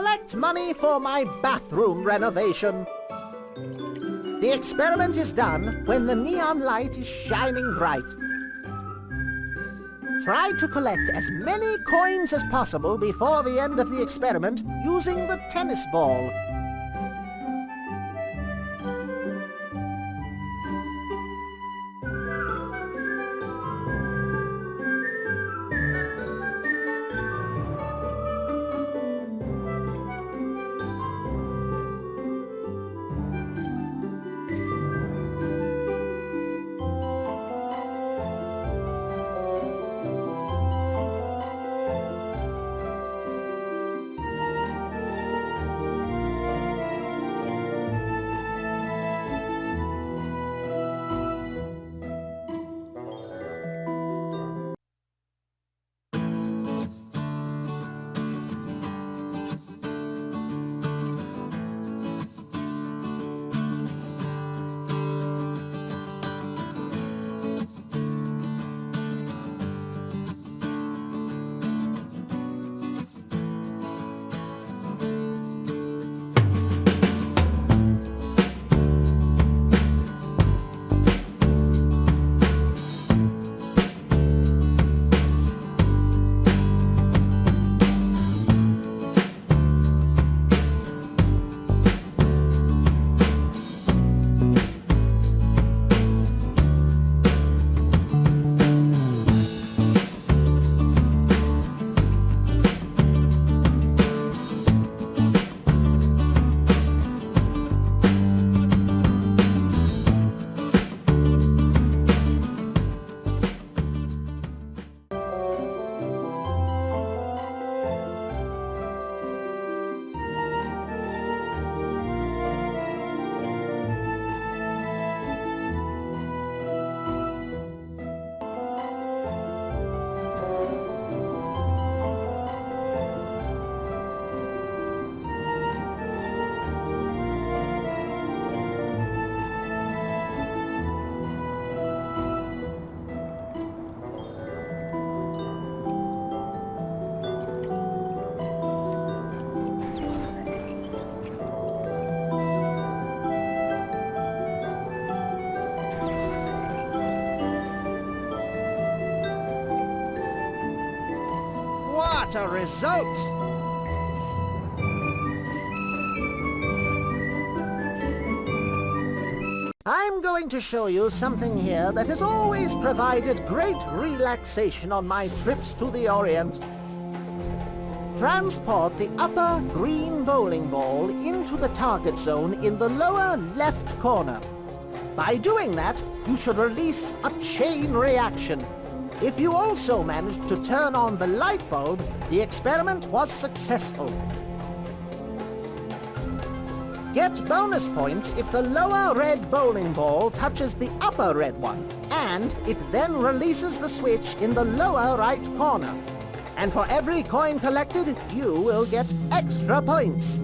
collect money for my bathroom renovation. The experiment is done when the neon light is shining bright. Try to collect as many coins as possible before the end of the experiment using the tennis ball. A result! I'm going to show you something here that has always provided great relaxation on my trips to the Orient. Transport the upper green bowling ball into the target zone in the lower left corner. By doing that, you should release a chain reaction. If you also managed to turn on the light bulb, the experiment was successful. Get bonus points if the lower red bowling ball touches the upper red one, and it then releases the switch in the lower right corner. And for every coin collected, you will get extra points.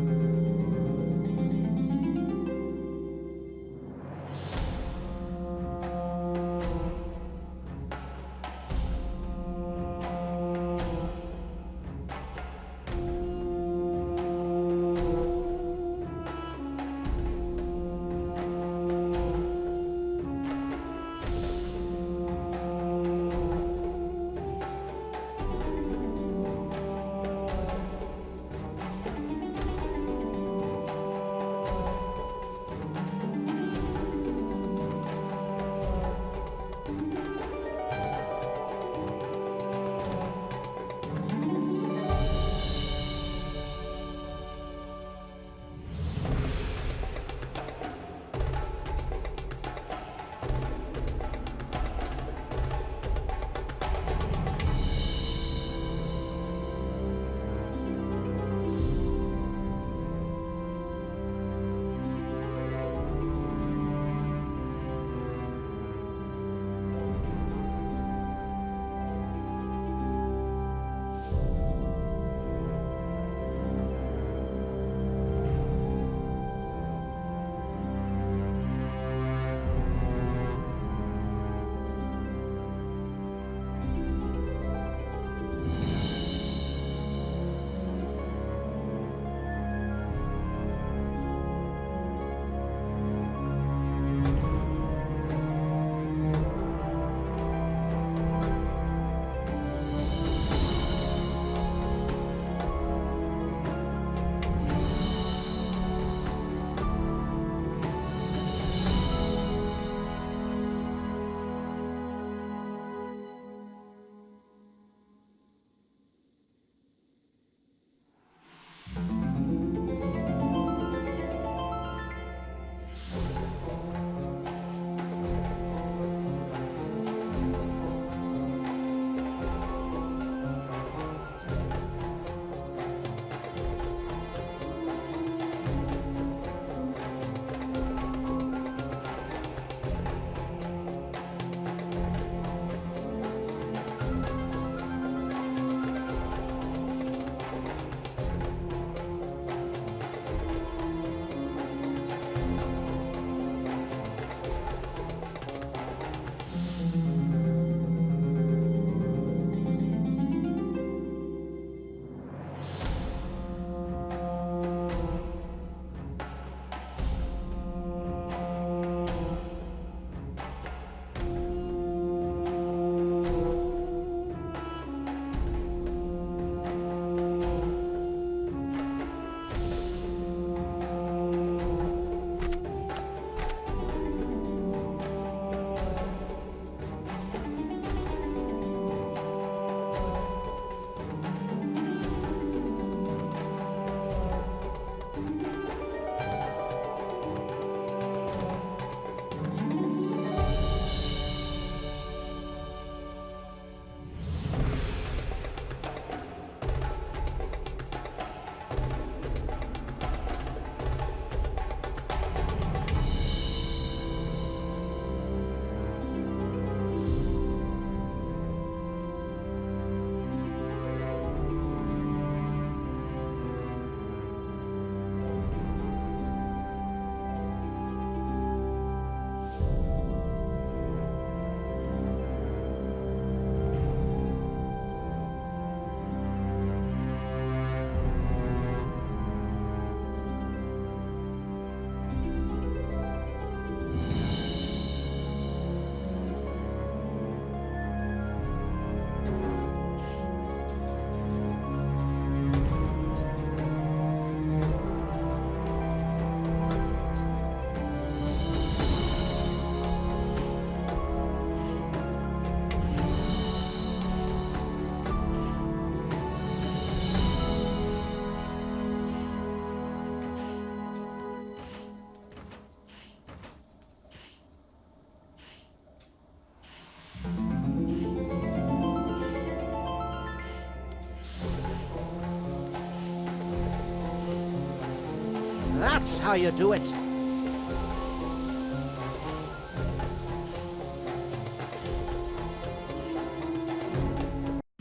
That's how you do it.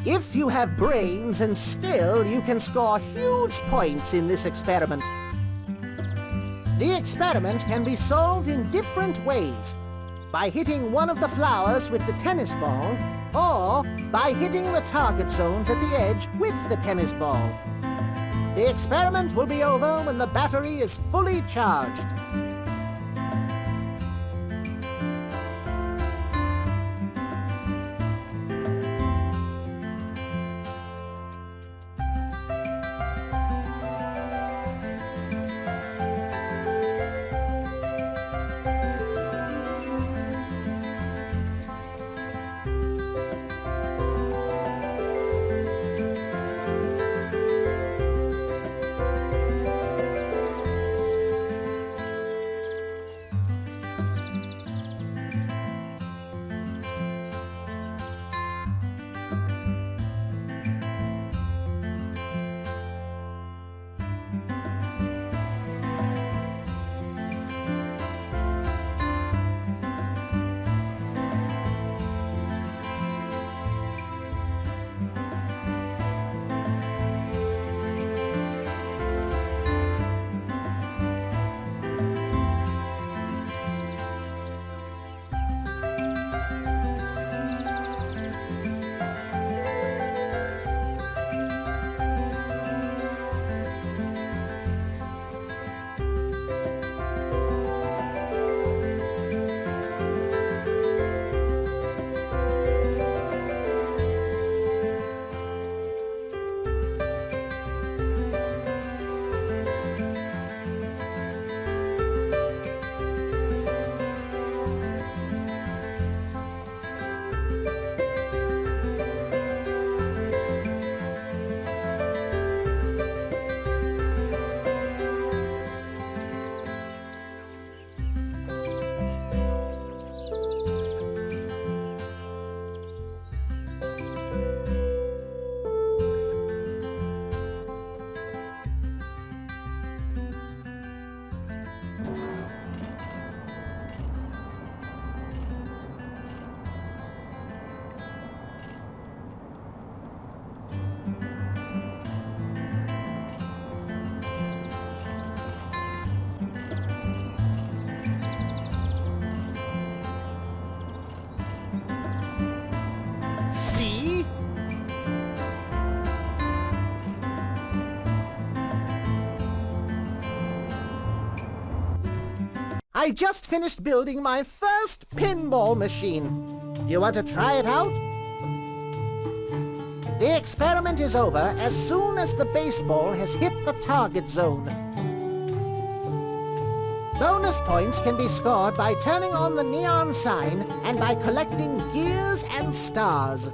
If you have brains and skill, you can score huge points in this experiment. The experiment can be solved in different ways. By hitting one of the flowers with the tennis ball, or by hitting the target zones at the edge with the tennis ball. The experiment will be over when the battery is fully charged. I just finished building my first pinball machine. You want to try it out? The experiment is over as soon as the baseball has hit the target zone. Bonus points can be scored by turning on the neon sign and by collecting gears and stars.